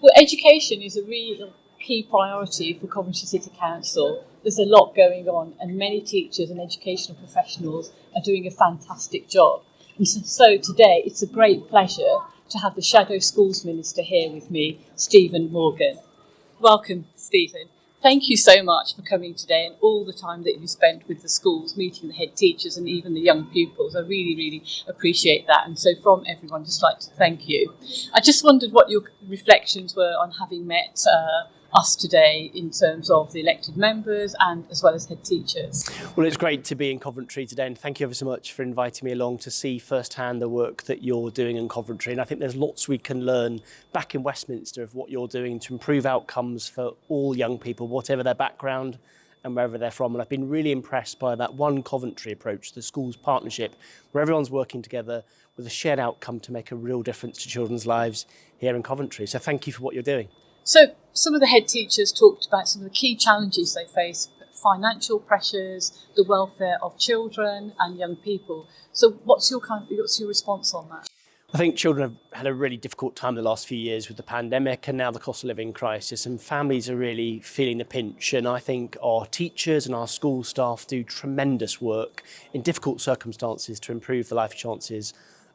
Well, education is a real key priority for Coventry City Council. There's a lot going on, and many teachers and educational professionals are doing a fantastic job. And so, so today, it's a great pleasure to have the Shadow Schools Minister here with me, Stephen Morgan. Welcome, Stephen. Thank you so much for coming today and all the time that you spent with the schools, meeting the head teachers and even the young pupils. I really, really appreciate that. And so, from everyone, just like to thank you. I just wondered what your reflections were on having met uh, us today in terms of the elected members and as well as head teachers. Well, it's great to be in Coventry today and thank you ever so much for inviting me along to see firsthand the work that you're doing in Coventry. And I think there's lots we can learn back in Westminster of what you're doing to improve outcomes for all young people, whatever their background, and wherever they're from. And I've been really impressed by that one Coventry approach, the schools partnership, where everyone's working together with a shared outcome to make a real difference to children's lives here in Coventry. So thank you for what you're doing. So, some of the head teachers talked about some of the key challenges they face financial pressures, the welfare of children and young people. So, what's your kind what's your response on that? I think children have had a really difficult time the last few years with the pandemic and now the cost of living crisis, and families are really feeling the pinch. And I think our teachers and our school staff do tremendous work in difficult circumstances to improve the life chances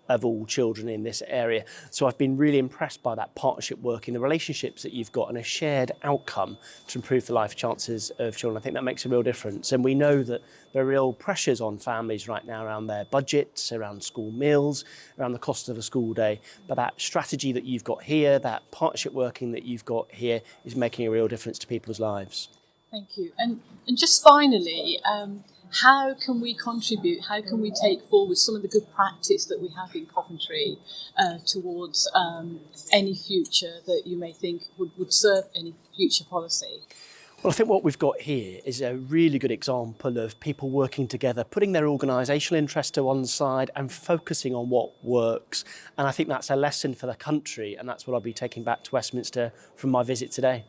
of all children in this area. So I've been really impressed by that partnership work in the relationships that you've got and a shared outcome to improve the life chances of children. I think that makes a real difference. And we know that there are real pressures on families right now around their budgets, around school meals, around the cost of a school day. But that strategy that you've got here, that partnership working that you've got here is making a real difference to people's lives. Thank you. And, and just finally, um, how can we contribute? How can we take forward some of the good practice that we have in Coventry uh, towards um, any future that you may think would, would serve any future policy? Well, I think what we've got here is a really good example of people working together, putting their organisational interests to one side and focusing on what works. And I think that's a lesson for the country, and that's what I'll be taking back to Westminster from my visit today.